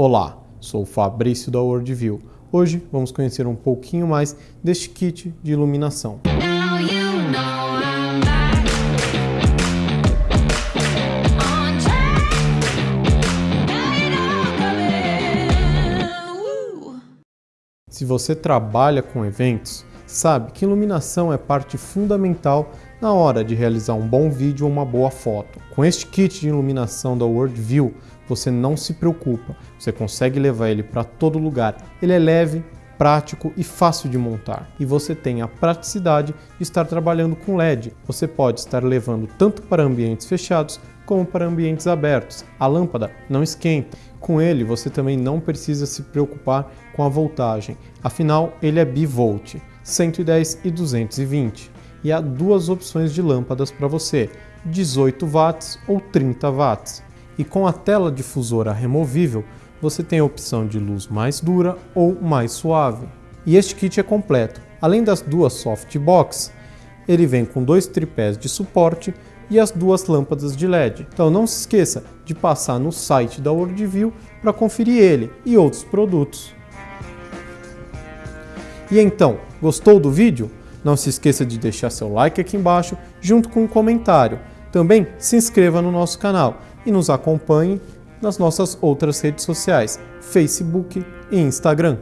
Olá, sou Fabrício da Worldview. Hoje vamos conhecer um pouquinho mais deste kit de iluminação. Se você trabalha com eventos, sabe que iluminação é parte fundamental na hora de realizar um bom vídeo ou uma boa foto. Com este kit de iluminação da Worldview, você não se preocupa, você consegue levar ele para todo lugar. Ele é leve, prático e fácil de montar. E você tem a praticidade de estar trabalhando com LED. Você pode estar levando tanto para ambientes fechados como para ambientes abertos. A lâmpada não esquenta. Com ele, você também não precisa se preocupar com a voltagem. Afinal, ele é bivolt, 110 e 220 e há duas opções de lâmpadas para você, 18 watts ou 30 watts. E com a tela difusora removível, você tem a opção de luz mais dura ou mais suave. E este kit é completo. Além das duas softbox, ele vem com dois tripés de suporte e as duas lâmpadas de LED. Então não se esqueça de passar no site da Worldview para conferir ele e outros produtos. E então, gostou do vídeo? Não se esqueça de deixar seu like aqui embaixo, junto com um comentário. Também se inscreva no nosso canal e nos acompanhe nas nossas outras redes sociais, Facebook e Instagram.